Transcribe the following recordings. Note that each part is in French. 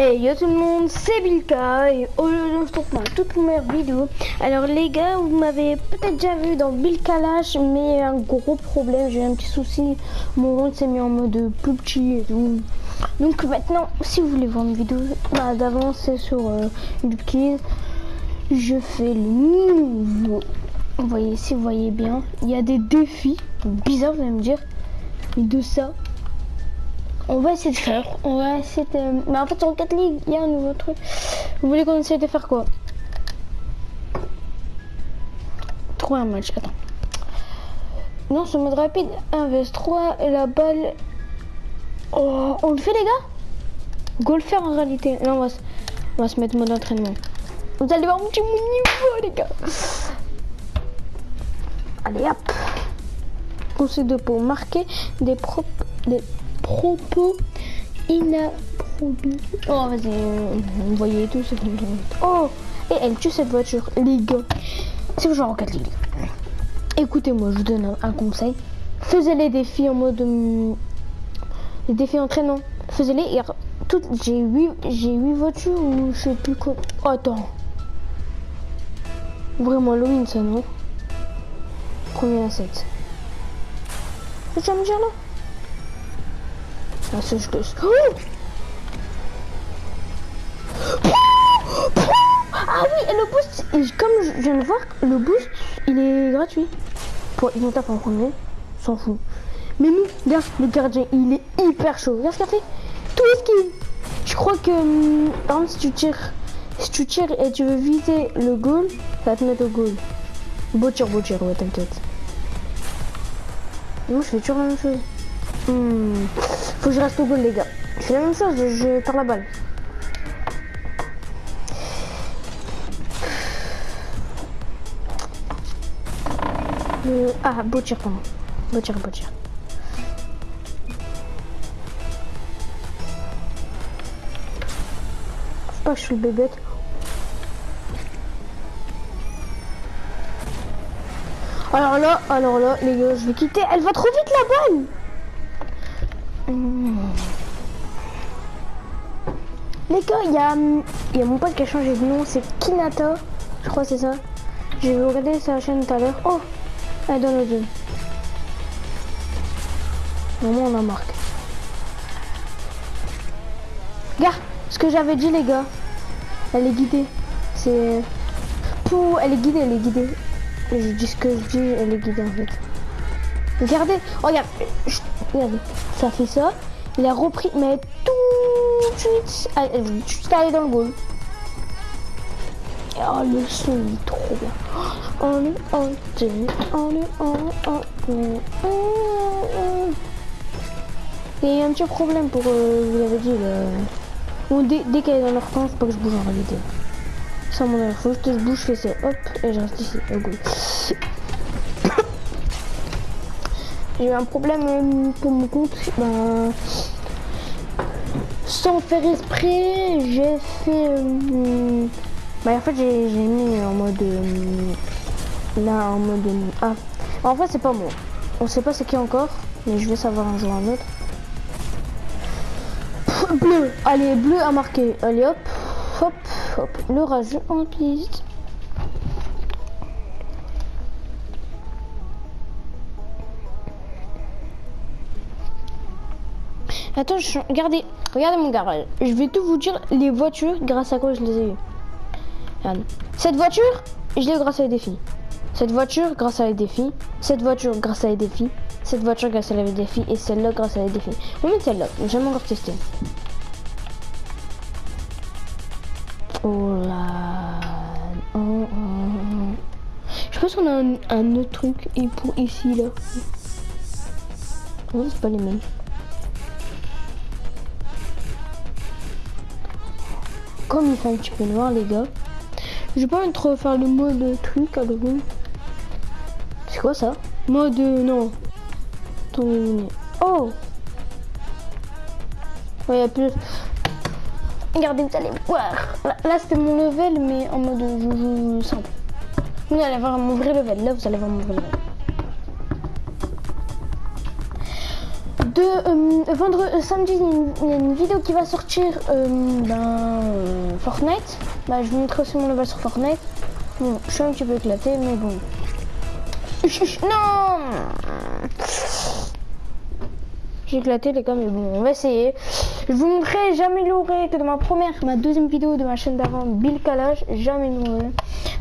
Hey yo tout le monde, c'est Bilka et aujourd'hui on se retrouve pour ma toute première vidéo. Alors les gars, vous m'avez peut-être déjà vu dans Bilka Lash, mais un gros problème, j'ai un petit souci. Mon rôle s'est mis en mode plus petit et tout. Donc maintenant, si vous voulez voir une vidéo bah, sur euh, je fais le nouveau. Vous voyez, si vous voyez bien, il y a des défis bizarres, vous allez me dire, mais de ça, on va essayer de faire. On va essayer de... Mais en fait, sur 4 ligues, il y a un nouveau truc. Vous voulez qu'on essaie de faire quoi? Trouver un match. Attends. Non, ce mode rapide. 1 vs 3 et la balle. Oh, on le fait, les gars? Golfer en réalité. Non, on va, se... on va se mettre mode entraînement. Vous allez voir mon petit niveau, les gars. Allez, hop. Conseil de peau. Marquer des propres. Des propos inappropriés. Oh, vas-y, vous voyez tout, c'est Oh, et elle tue cette voiture, les gars. C'est genre en 4 ligues. Écoutez-moi, je vous donne un, conseil. Faisez les défis en mode. Hum, les défis entraînant. Faisez-les et. J'ai 8, j'ai 8 voitures ou je sais plus quoi. Attends. Vraiment Halloween ça, non? Premier à 7. Tu vas me dire là? Ah, c'est juste... Oh ah oui, et le boost, comme je viens de voir, le boost, il est gratuit. Pour ils vont taper en premier, s'en fout. Mais nous, regarde, le gardien, il est hyper chaud. Regarde ce qu'il a fait. Tout ce qu'il... Je crois que, hum, par exemple, si tu tires, si tu tires et tu veux viser le goal, ça va te mettre au goal. Beau tir, beau tir, ouais, t'inquiète. Moi, je fais toujours la même chose. Hmm. Faut que je reste au goal, les gars. Je fais la même chose, je perds la balle. Euh, ah, beau tir, pardon. Beau tir, beau tir. Faut pas que je suis bébête. Alors là, alors là, les gars, je vais quitter. Elle va trop vite la balle les gars, il y a, mon pote qui a changé de nom, c'est Kinata, je crois c'est ça. J'ai regardé sa chaîne tout à l'heure. Oh, elle donne le jeu. Vraiment, on a marque. Regarde, ce que j'avais dit les gars, elle est guidée. C'est... Pou, elle est guidée, elle est guidée. Je dis ce que je dis, elle est guidée en fait. Regardez, oh, regarde, regardez, ça fait ça. Il a repris, mais tout de suite, juste allé dans le goal. Oh, le son est trop bien. On est en on est en Il y a un petit problème pour, euh, vous l'avez dit, Bon, dès, dès qu'elle est dans leur camp, faut pas que je bouge en réalité. Sans mon air, faut que je bouge, je fais ça, hop, et je reste ici, au goal. J'ai eu un problème euh, pour mon compte. Ben, sans faire esprit, j'ai fait... Bah, en fait, j'ai mis en mode... Euh, là, en mode... ah, en fait, c'est pas moi. On sait pas c'est qui encore, mais je vais savoir un jour un autre. Bleu, allez, bleu à marquer. Allez, hop, hop, hop. Le rageux en piste. Attends, regardez, regardez mon garage. Je vais tout vous dire les voitures grâce à quoi je les ai eues. Cette voiture, je l'ai grâce à les défis. Cette voiture grâce à les défis. Cette voiture grâce à les défis. Cette voiture grâce à les défis. Et celle-là grâce à les défis. On met celle-là. J'ai jamais encore testé. Oh là. Oh, oh, oh. Je pense qu'on a un, autre truc et pour ici là. C'est pas les mêmes. Comme il fait un petit peu noir les gars. Je vais pas trop faire le mode truc à C'est quoi ça? Mode non. Oh Ouais, y plus. Regardez, vous allez voir. Là, c'était mon level, mais en mode je simple. Vous allez voir mon vrai level. Là, vous allez voir mon vrai level. De euh, vendredi, euh, samedi, il y, a une, vidéo qui va sortir dans euh, Fortnite. Bah, je vous montrerai aussi mon level sur Fortnite. Bon, je suis un petit peu éclaté, mais bon. Non J'ai éclaté les gars, mais bon, on va essayer. Je vous montrerai, j'améliorerai que dans ma première, ma deuxième vidéo de ma chaîne d'avant, Bill Calage, j'améliorerai.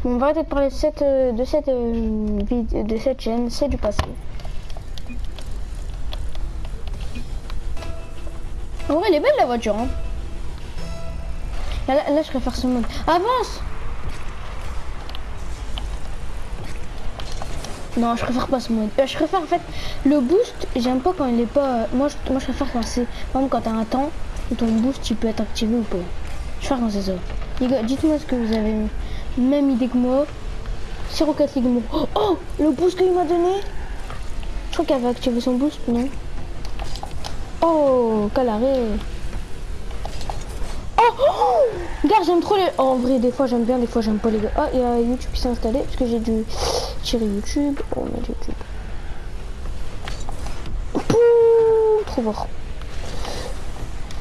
Bon, on va arrêter de parler de cette, de cette, de cette chaîne, c'est du passé. En vrai, elle est belle la voiture. Hein. Là, je préfère ce mode. Avance Non, je préfère pas ce mode. Euh, je préfère en fait le boost. J'aime pas quand il est pas. euh, moi, je, moi, je préfère quand c'est. Par quand t'as un temps où ton boost il peut être activé ou pas. Je préfère quand c'est ça. Les gars, dites-moi ce que vous avez même idée que moi. C'est Rocket League. Oh, oh, le boost qu'il m'a donné. Je crois qu'elle avait activé son boost, non? Oh, quel arrêt. Oh, oh j'aime trop les... Oh, en vrai, des fois j'aime bien, des fois j'aime pas les. Ah, il y a YouTube qui s'est installé, parce que j'ai dû tirer YouTube. Oh, on YouTube. Pouh, trop fort.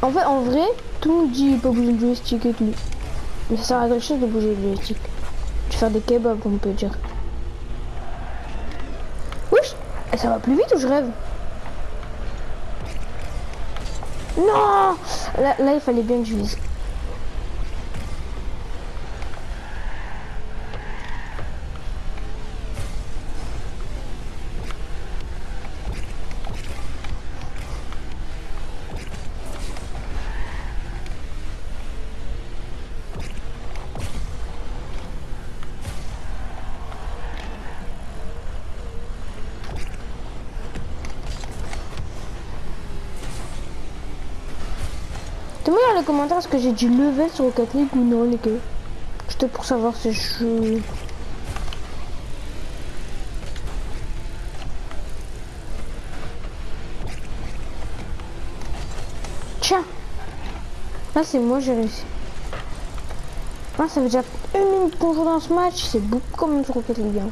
En fait, en vrai, tout le monde dit peut bouger le joystick et tout. Mais ça sert à quelque chose de bouger le joystick. De faire des kebabs, on peut dire. Wesh Et ça va plus vite ou je rêve? Non là, il fallait bien que je vise. Dis-moi dans les commentaires est-ce que j'ai du level sur Rocket League ou non les gars. Juste pour savoir si je... Tiens Là c'est moi j'ai réussi. Ah, ça veut déjà une minute qu'on joue dans ce match, c'est beaucoup même sur Rocket League. hein.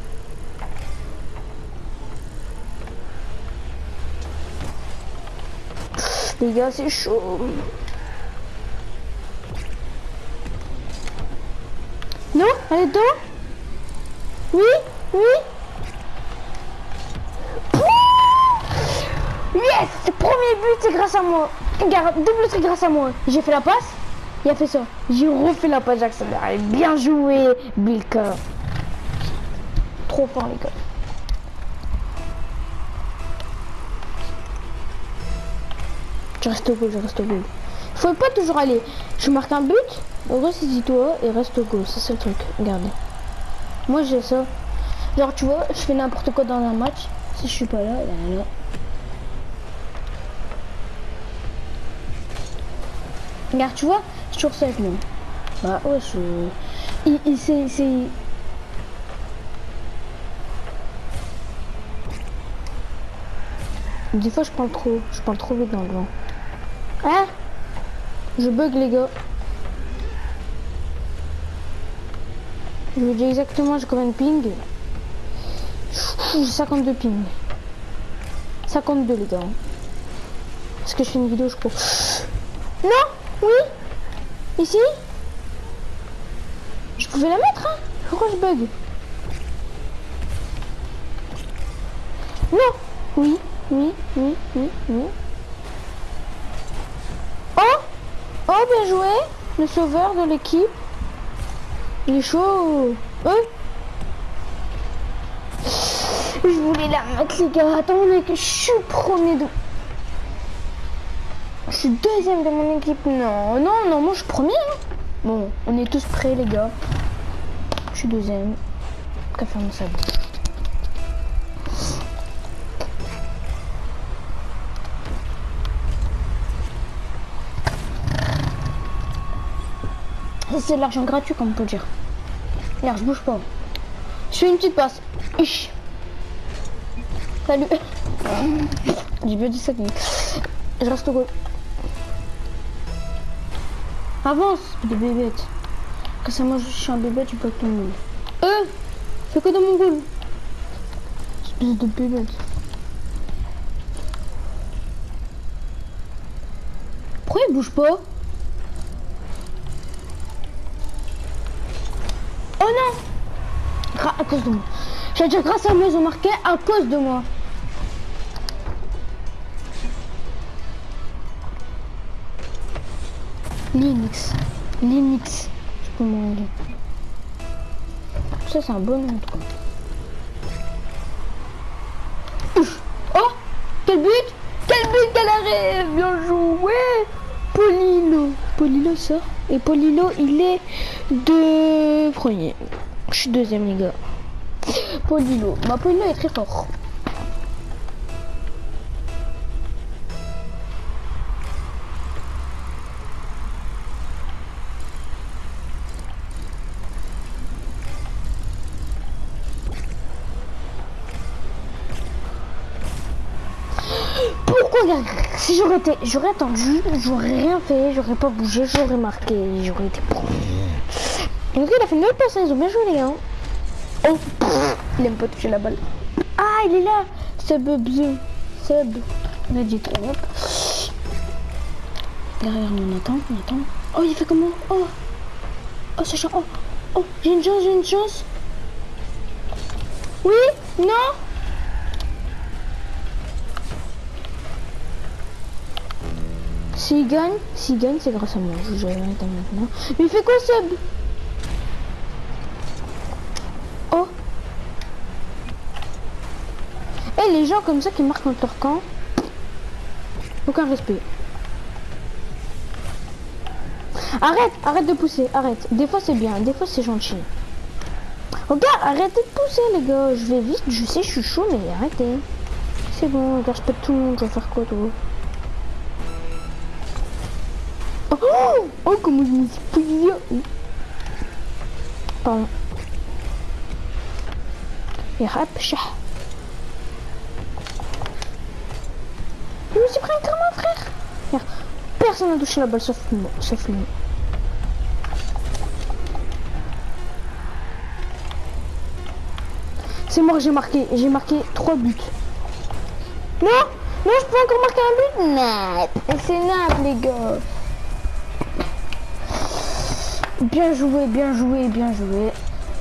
Les gars c'est chaud. Non Elle dedans Oui Oui Yes Premier but, c'est grâce à moi. Regarde, double c'est grâce à moi. J'ai fait la passe, il a fait ça. J'ai refait la passe, Jackson. Allez, bien joué, Bilka. Trop fort, les gars. Je reste au goal, je reste au goal. Faut pas toujours aller. Je marque un but, ressaisis-toi et reste au. Ça, c'est le truc. Regardez. Moi, j'ai ça. Genre, tu vois, je fais n'importe quoi dans un match. Si je suis pas là, là, là. Regarde, tu vois, c'est toujours ça moi. Bah, ouais, je... Il, il, c'est... Des fois, je parle trop. Je parle trop vite dans le vent. Hein? Je bug, les gars. Je vous dis exactement, j'ai combien de ping. J'ai 52 ping. 52, les gars. Est-ce que je fais une vidéo, je crois. Non Oui. Ici. Je pouvais la mettre, hein. Pourquoi je bug? Non. Oui, oui, oui, oui, oui. Oh. Oh, bien joué Le sauveur de l'équipe. Il est chaud Euh Je voulais la mettre, les gars. Attendez que je suis premier de... Je suis deuxième de mon équipe. Non, non, non, moi je suis premier. hein. Bon, on est tous prêts, les gars. Je suis deuxième. Qu'à faire ça Ça, C'est de l'argent gratuit, comme on peut dire. Regarde, je bouge pas. Je fais une petite passe. Ich. Salut. J'ai bien dit ça. mais- Je reste au goal. Avance, de bébête. Que ça, moi, je suis un bébête, tu peux tout le monde. Euh Fais quoi dans mon goal Espèce de bébête. Pourquoi il bouge pas? Non Gra À cause de moi. J'ai déjà grâce à moi, ils marqué à cause de moi. Linux. Linux. Je peux m'en Ça, c'est un bon nom. Ouf. Oh Quel but Quel but arrêt Bien joué Polino. Polino ça. Et Polino, il est de premier. Je suis deuxième, les gars. Polino. Ma Polino est très fort. Pourquoi Si j'aurais été, j'aurais attendu, j'aurais rien fait, j'aurais pas bougé, j'aurais marqué, j'aurais été pro. Donc il a fait une autre personne, ils ont bien joué les gars. Oh, il aime pas toucher la balle. Ah, il est là, Sub Bzu, Sub, on a dit hop. Derrière, on attend, on attend. Oh, il fait comment? Oh, oh, c'est chiant. Oh, oh, j'ai une chance, j'ai une chance. Oui, non? S'il gagne, s'il gagne, c'est grâce à moi. Je vous maintenant. Mais il fait quoi, Sub Oh Et les gens comme ça qui marquent contre leur camp, aucun respect. Arrête, arrête de pousser, arrête. Des fois c'est bien, des fois c'est gentil. Regarde, arrêtez de pousser les gars. Je vais vite, je sais, je suis chaud, mais arrêtez. C'est bon, je respecte tout le monde, je vais faire quoi toi? Oh, oh comment je me suis plié. Pardon. Et rap, chat. Je me suis pris un mon frère. Personne n'a touché la balle sauf moi. Sauf lui. C'est mort, j'ai marqué. J'ai marqué 3 buts. Non Non, je peux encore marquer un but Non C'est nappe, les gars. Bien joué, bien joué, bien joué.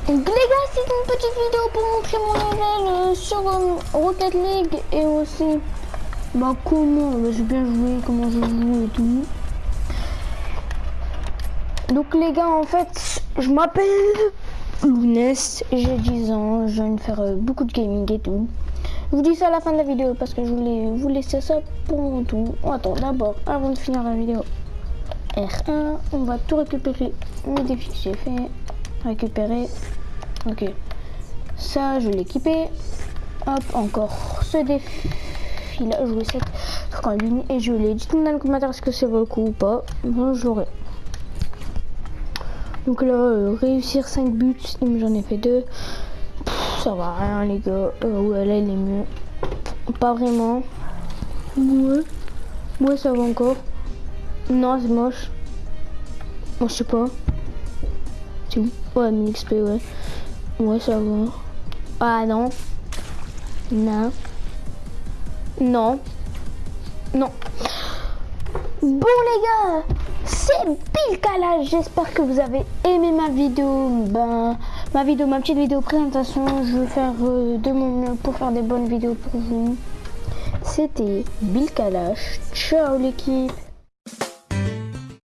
Donc les gars, c'est une petite vidéo pour montrer mon level euh, sur euh, Rocket League et aussi bah comment bah, j'ai bien joué, comment je joue et tout. Donc les gars, en fait, je m'appelle Lounès, j'ai 10 ans, je viens de faire beaucoup de gaming et tout. Je vous dis ça à la fin de la vidéo parce que je voulais vous laisser ça pour mon tout. Attends, d'abord, avant de finir la vidéo, R1, on va tout récupérer. Mes défis que j'ai fait. Récupérer. Ok. Ça, je l'ai équipé. Hop, encore ce défi là. Jouer 7 trucs en ligne. Et je l'ai. Dites-moi dans les commentaires est-ce que c'est vaut le coup ou pas? Moi, je l'aurai. Donc là, euh, réussir 5 buts, j'en ai fait 2. Ça va rien, les gars. Euh, ouais, là, il est mieux. Pas vraiment. Ouais. Ouais, ça va encore. Non, c'est moche. Moi, je sais pas. C'est Ouais, 1000 XP, ouais. Ouais, ça va. Ah, non. Non. Non. Non. Bon, les gars, c'est pile calage. J'espère que vous avez aimé ma vidéo. Ben, ma vidéo, ma petite vidéo présentation. Je vais faire euh, de mon mieux pour faire des bonnes vidéos pour vous. C'était Bill Kalash. Ciao l'équipe